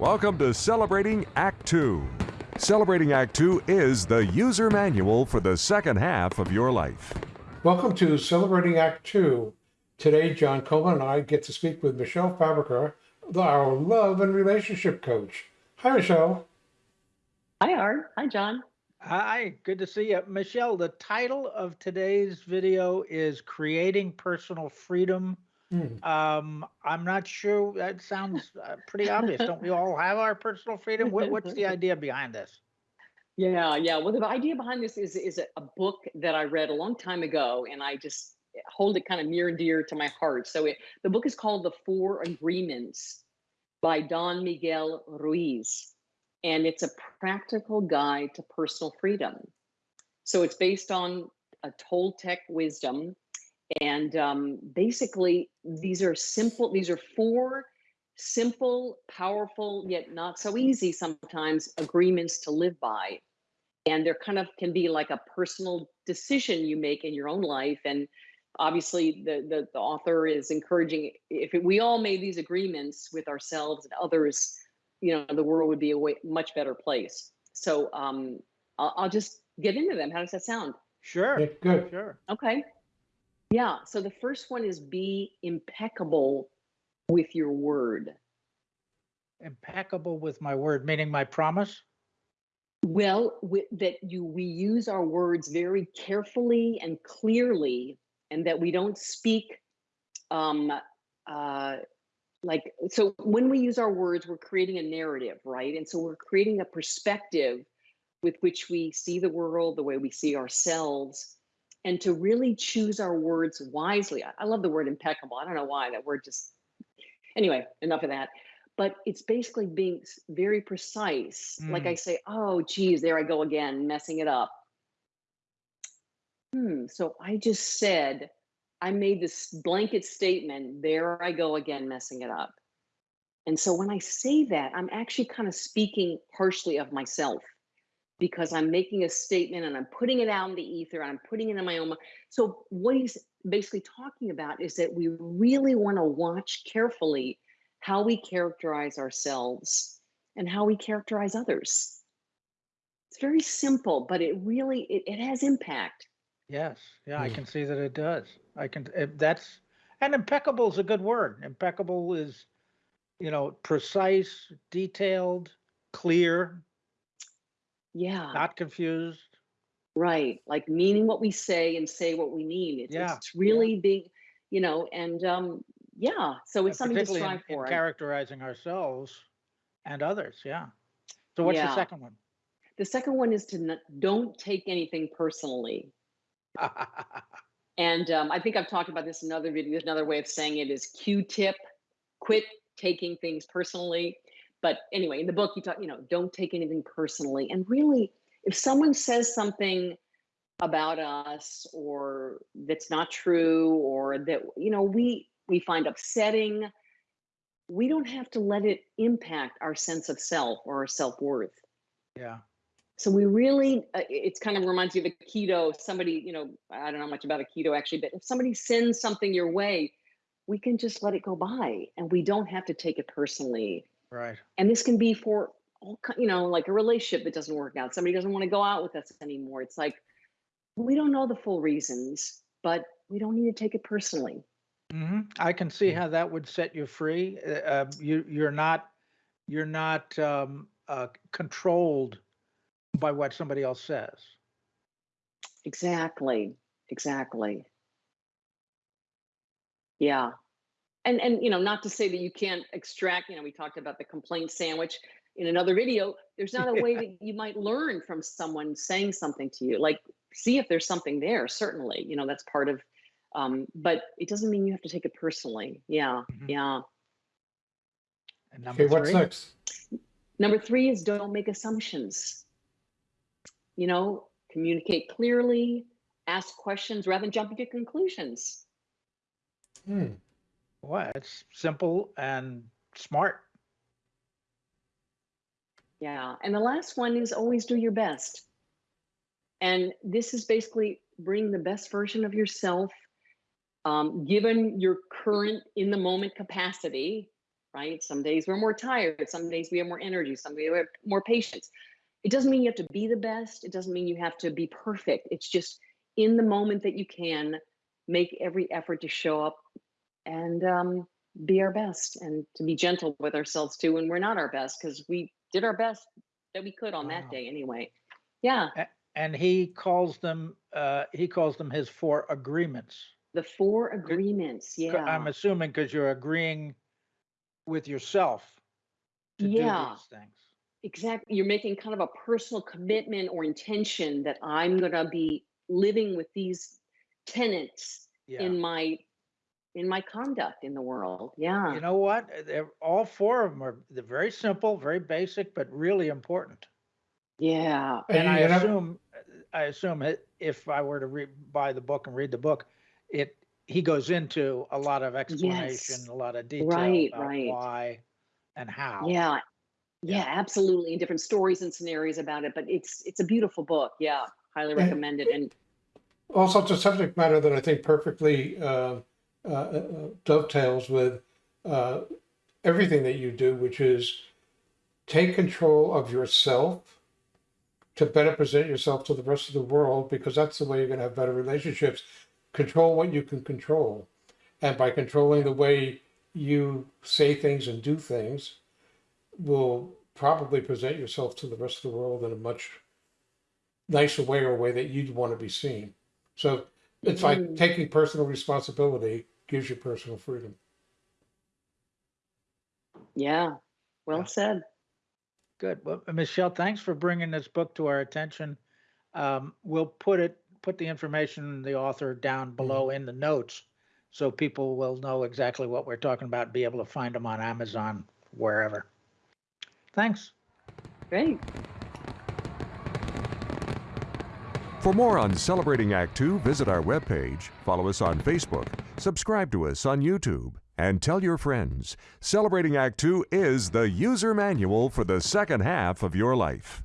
Welcome to Celebrating Act Two. Celebrating Act Two is the user manual for the second half of your life. Welcome to Celebrating Act Two. Today, John Coleman and I get to speak with Michelle Fabrica, our love and relationship coach. Hi, Michelle. Hi, Art. Hi, John. Hi, good to see you. Michelle, the title of today's video is Creating Personal Freedom. Hmm. Um, I'm not sure, that sounds uh, pretty obvious. Don't we all have our personal freedom? What, what's the idea behind this? Yeah, yeah. Well, the idea behind this is is a, a book that I read a long time ago, and I just hold it kind of near and dear to my heart. So it, the book is called The Four Agreements by Don Miguel Ruiz, and it's a practical guide to personal freedom. So it's based on a Toltec wisdom and um, basically, these are simple, these are four simple, powerful, yet not so easy sometimes agreements to live by. And they're kind of can be like a personal decision you make in your own life. And obviously, the, the, the author is encouraging if we all made these agreements with ourselves and others, you know, the world would be a way, much better place. So um, I'll, I'll just get into them. How does that sound? Sure. Yeah, good. Sure. Okay. Yeah. So the first one is be impeccable with your word. Impeccable with my word, meaning my promise. Well, with, that you we use our words very carefully and clearly, and that we don't speak um, uh, like so. When we use our words, we're creating a narrative, right? And so we're creating a perspective with which we see the world, the way we see ourselves, and to really choose our words wisely. I, I love the word impeccable. I don't know why that word just. Anyway, enough of that but it's basically being very precise. Mm. Like I say, oh, geez, there I go again, messing it up. Hmm, so I just said, I made this blanket statement, there I go again, messing it up. And so when I say that, I'm actually kind of speaking harshly of myself because I'm making a statement and I'm putting it out in the ether and I'm putting it in my own. So what he's basically talking about is that we really want to watch carefully how we characterize ourselves and how we characterize others. It's very simple, but it really it, it has impact. Yes, yeah, I hmm. can see that it does. I can. Eh, that's and impeccable is a good word. Impeccable is, you know, precise, detailed, clear. Yeah. Not confused. Right, like meaning what we say and say what we mean. It's, yeah. it's really yeah. big, you know, and um, yeah so it's something to strive in, for in characterizing ourselves and others yeah so what's yeah. the second one the second one is to not, don't take anything personally and um, i think i've talked about this in another video another way of saying it is q-tip quit taking things personally but anyway in the book you talk you know don't take anything personally and really if someone says something about us or that's not true or that you know we we find upsetting, we don't have to let it impact our sense of self or our self worth. Yeah. So we really, uh, it's kind of reminds me of aikido. Somebody, you know, I don't know much about aikido actually, but if somebody sends something your way, we can just let it go by and we don't have to take it personally. Right. And this can be for all, you know, like a relationship that doesn't work out. Somebody doesn't want to go out with us anymore. It's like, we don't know the full reasons, but we don't need to take it personally. hmm I can see how that would set you free. Uh, uh, you you're not you're not um, uh, controlled by what somebody else says. Exactly. Exactly. Yeah. And and you know, not to say that you can't extract, you know, we talked about the complaint sandwich in another video. There's not a way that you might learn from someone saying something to you. Like see if there's something there, certainly. You know, that's part of um, but it doesn't mean you have to take it personally. Yeah, Mhm. yeah. And number Okay, what's next? Number three is don't make assumptions. You know, communicate clearly, ask questions rather than jumping to conclusions. Hmm. Boy, it's simple and smart. Yeah. And the last one is always do your best. And this is basically bring the best version of yourself, um, given your current in the moment capacity. right? Some days we're more tired, some days we have more energy, some days we have more patience. It doesn't mean you have to be the best. It doesn't mean you have to be perfect. It's just in the moment that you can make every effort to show up and um, be our best and to be gentle with ourselves too when we're not our best because we did our best that we could on Wow. that day anyway. Yeah, And he calls them, uh, he calls them his four agreements. the four agreements. Yeah. I'm assuming because you're agreeing with yourself to Yeah. do these things. Exactly. You're making kind of a personal commitment or intention that I'm going to be living with these tenets Yeah. in my in my conduct in the world. Yeah. You know what? Uh, They're, all four of them are, they're very simple, very basic, but really important. yeah. And I assume, I assume if I were to read, buy the book and read the book, it, he goes into a lot of explanation, a lot of detail Right, about right. why and how. Yeah. Yeah. Yeah, absolutely. And different stories and scenarios about it, but it's it's a beautiful book. Yeah, highly And- recommend it. And Also, it's a subject matter that I think perfectly uh, uh, uh, dovetails with uh, everything that you do, which is take control of yourself to better present yourself to the rest of the world, because that's the way you're going to have better relationships. Control what you can control. And by controlling the way you say things and do things, will probably present yourself to the rest of the world in a much nicer way or a way that you'd want to be seen. So it's like Mm. taking personal responsibility gives you personal freedom. yeah, well Yeah. said. Good. Well, uh, Michelle, thanks for bringing this book to our attention. Um, we'll put it, put the information, the author down below in the notes. So people will know exactly what we're talking about, be able to find them on Amazon, wherever. Thanks. Great. For more on Celebrating Act Two, visit our webpage, follow us on Facebook, subscribe to us on YouTube, and tell your friends. Celebrating Act Two is the user manual for the second half of your life.